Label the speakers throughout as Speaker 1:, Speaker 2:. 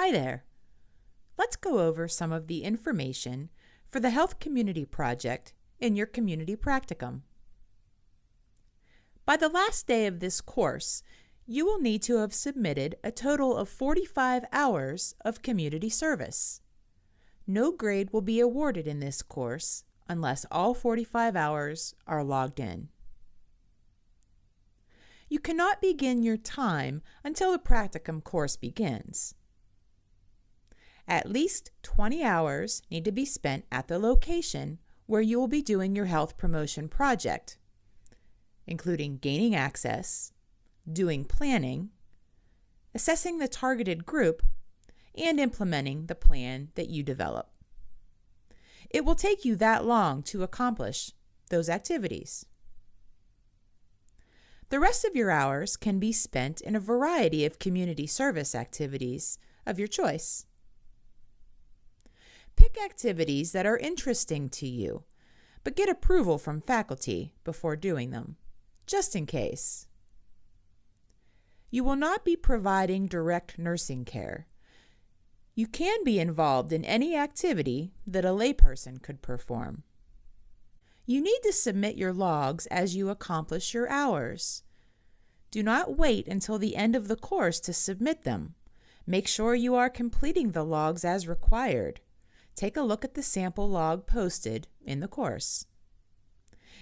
Speaker 1: Hi there. Let's go over some of the information for the Health Community Project in your community practicum. By the last day of this course, you will need to have submitted a total of 45 hours of community service. No grade will be awarded in this course unless all 45 hours are logged in. You cannot begin your time until the practicum course begins. At least 20 hours need to be spent at the location where you will be doing your health promotion project, including gaining access, doing planning, assessing the targeted group, and implementing the plan that you develop. It will take you that long to accomplish those activities. The rest of your hours can be spent in a variety of community service activities of your choice. Pick activities that are interesting to you, but get approval from faculty before doing them, just in case. You will not be providing direct nursing care. You can be involved in any activity that a layperson could perform. You need to submit your logs as you accomplish your hours. Do not wait until the end of the course to submit them. Make sure you are completing the logs as required. Take a look at the sample log posted in the course.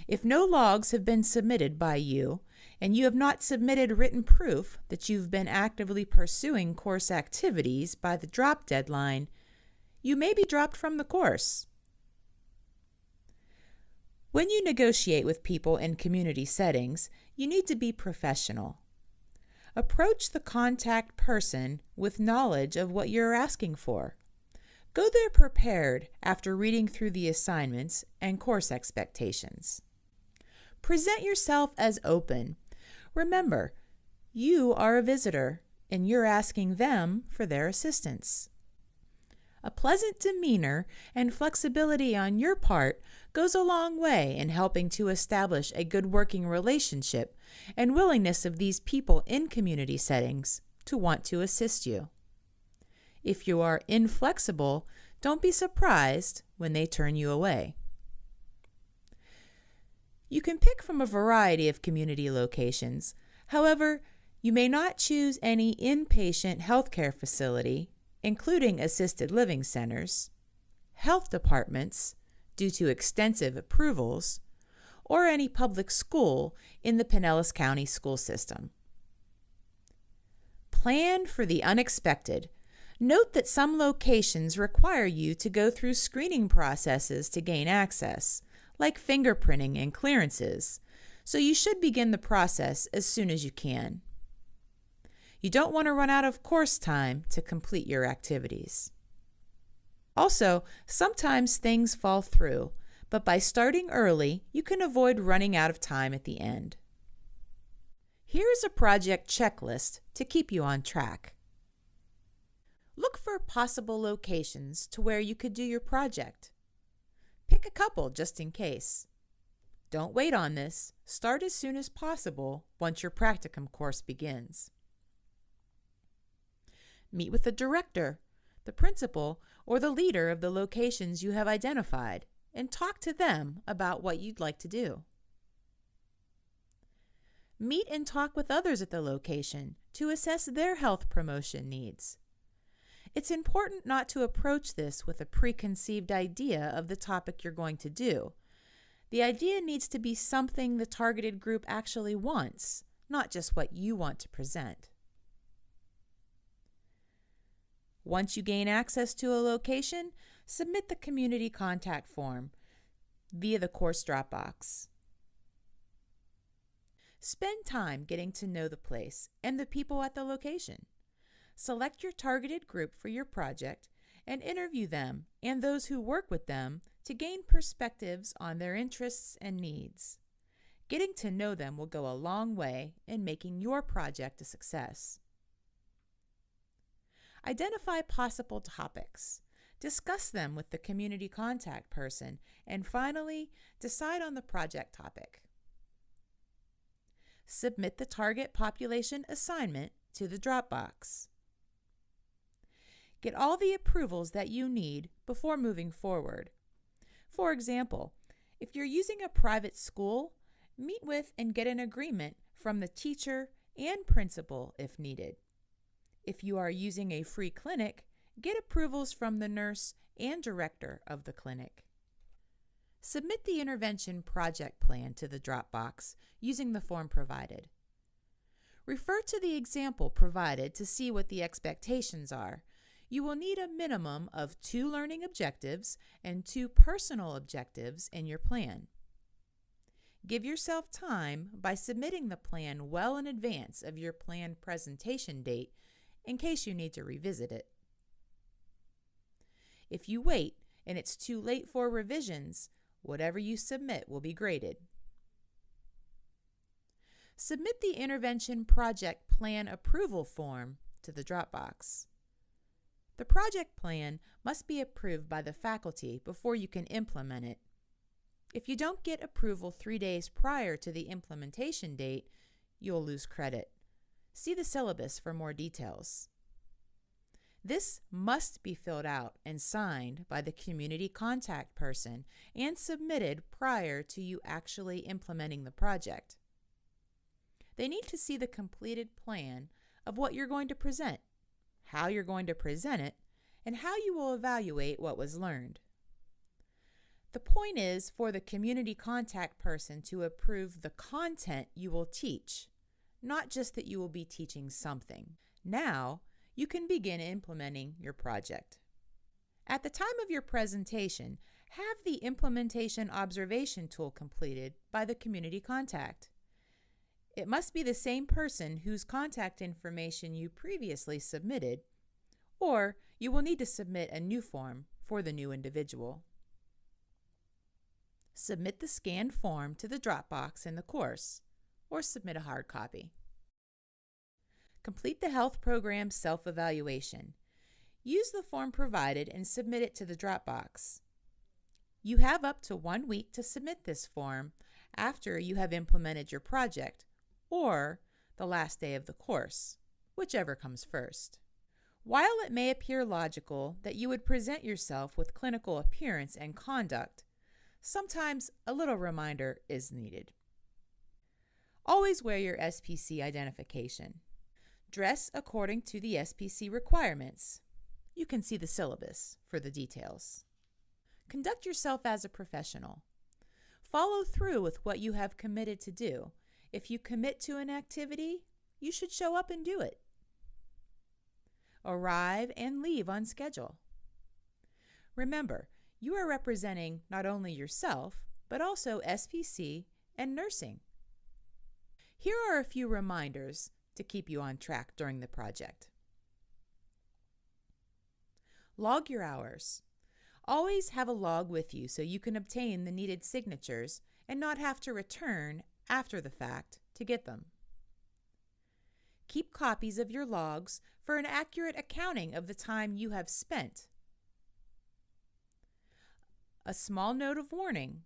Speaker 1: If no logs have been submitted by you, and you have not submitted written proof that you've been actively pursuing course activities by the drop deadline, you may be dropped from the course. When you negotiate with people in community settings, you need to be professional. Approach the contact person with knowledge of what you're asking for. Go there prepared after reading through the assignments and course expectations. Present yourself as open Remember, you are a visitor and you're asking them for their assistance. A pleasant demeanor and flexibility on your part goes a long way in helping to establish a good working relationship and willingness of these people in community settings to want to assist you. If you are inflexible, don't be surprised when they turn you away. You can pick from a variety of community locations. However, you may not choose any inpatient healthcare facility, including assisted living centers, health departments, due to extensive approvals, or any public school in the Pinellas County school system. Plan for the unexpected. Note that some locations require you to go through screening processes to gain access, like fingerprinting and clearances, so you should begin the process as soon as you can. You don't want to run out of course time to complete your activities. Also, sometimes things fall through, but by starting early, you can avoid running out of time at the end. Here is a project checklist to keep you on track. Look for possible locations to where you could do your project. Pick a couple just in case. Don't wait on this. Start as soon as possible once your practicum course begins. Meet with the director, the principal, or the leader of the locations you have identified and talk to them about what you'd like to do. Meet and talk with others at the location to assess their health promotion needs. It's important not to approach this with a preconceived idea of the topic you're going to do. The idea needs to be something the targeted group actually wants, not just what you want to present. Once you gain access to a location, submit the community contact form via the course Dropbox. Spend time getting to know the place and the people at the location. Select your targeted group for your project and interview them and those who work with them to gain perspectives on their interests and needs. Getting to know them will go a long way in making your project a success. Identify possible topics. Discuss them with the community contact person, and finally, decide on the project topic. Submit the target population assignment to the Dropbox. Get all the approvals that you need before moving forward. For example, if you're using a private school, meet with and get an agreement from the teacher and principal if needed. If you are using a free clinic, get approvals from the nurse and director of the clinic. Submit the intervention project plan to the Dropbox using the form provided. Refer to the example provided to see what the expectations are. You will need a minimum of two learning objectives and two personal objectives in your plan. Give yourself time by submitting the plan well in advance of your planned presentation date in case you need to revisit it. If you wait and it's too late for revisions, whatever you submit will be graded. Submit the Intervention Project Plan Approval Form to the Dropbox. The project plan must be approved by the faculty before you can implement it. If you don't get approval three days prior to the implementation date, you'll lose credit. See the syllabus for more details. This must be filled out and signed by the community contact person and submitted prior to you actually implementing the project. They need to see the completed plan of what you're going to present, how you're going to present it, and how you will evaluate what was learned. The point is for the community contact person to approve the content you will teach not just that you will be teaching something. Now, you can begin implementing your project. At the time of your presentation, have the implementation observation tool completed by the community contact. It must be the same person whose contact information you previously submitted, or you will need to submit a new form for the new individual. Submit the scanned form to the Dropbox in the course or submit a hard copy. Complete the health program self-evaluation. Use the form provided and submit it to the Dropbox. You have up to one week to submit this form after you have implemented your project or the last day of the course, whichever comes first. While it may appear logical that you would present yourself with clinical appearance and conduct, sometimes a little reminder is needed. Always wear your SPC identification. Dress according to the SPC requirements. You can see the syllabus for the details. Conduct yourself as a professional. Follow through with what you have committed to do. If you commit to an activity, you should show up and do it. Arrive and leave on schedule. Remember, you are representing not only yourself, but also SPC and nursing. Here are a few reminders to keep you on track during the project. Log your hours. Always have a log with you so you can obtain the needed signatures and not have to return after the fact to get them. Keep copies of your logs for an accurate accounting of the time you have spent. A small note of warning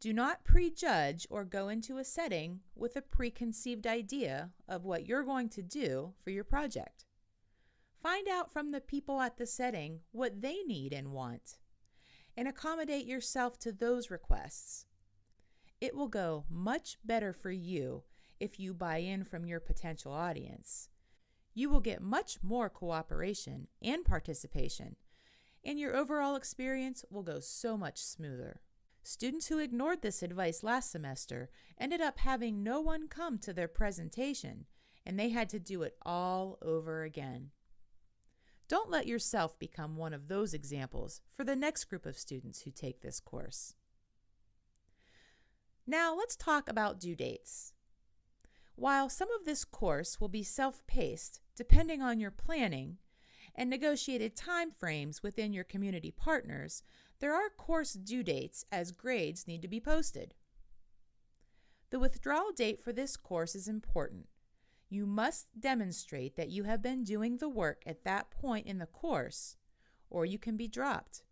Speaker 1: do not prejudge or go into a setting with a preconceived idea of what you're going to do for your project. Find out from the people at the setting what they need and want, and accommodate yourself to those requests. It will go much better for you if you buy in from your potential audience. You will get much more cooperation and participation, and your overall experience will go so much smoother. Students who ignored this advice last semester ended up having no one come to their presentation, and they had to do it all over again. Don't let yourself become one of those examples for the next group of students who take this course. Now let's talk about due dates. While some of this course will be self-paced, depending on your planning, and negotiated time frames within your community partners, there are course due dates as grades need to be posted. The withdrawal date for this course is important. You must demonstrate that you have been doing the work at that point in the course, or you can be dropped.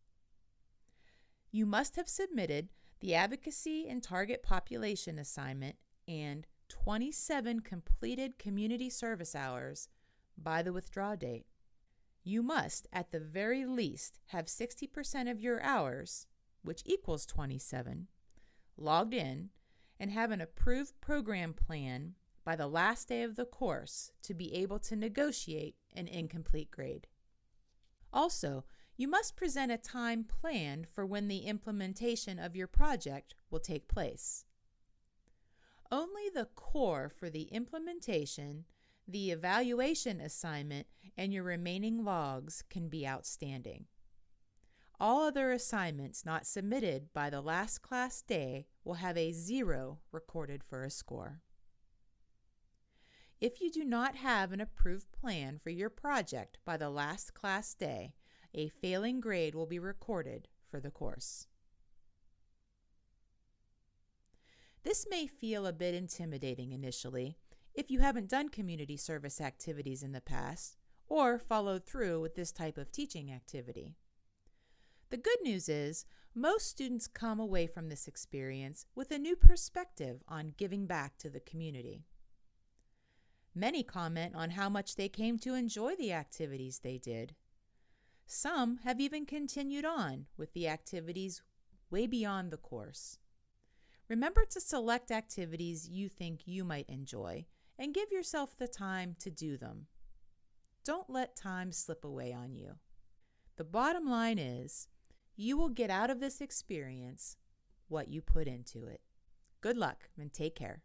Speaker 1: You must have submitted the Advocacy and Target Population Assignment and 27 completed community service hours by the withdrawal date. you must, at the very least, have 60% of your hours, which equals 27, logged in and have an approved program plan by the last day of the course to be able to negotiate an incomplete grade. Also, you must present a time planned for when the implementation of your project will take place. Only the core for the implementation, the evaluation assignment, and your remaining logs can be outstanding. All other assignments not submitted by the last class day will have a zero recorded for a score. If you do not have an approved plan for your project by the last class day, a failing grade will be recorded for the course. This may feel a bit intimidating initially if you haven't done community service activities in the past or followed through with this type of teaching activity. The good news is most students come away from this experience with a new perspective on giving back to the community. Many comment on how much they came to enjoy the activities they did. Some have even continued on with the activities way beyond the course. Remember to select activities you think you might enjoy and give yourself the time to do them. Don't let time slip away on you. The bottom line is you will get out of this experience what you put into it. Good luck and take care.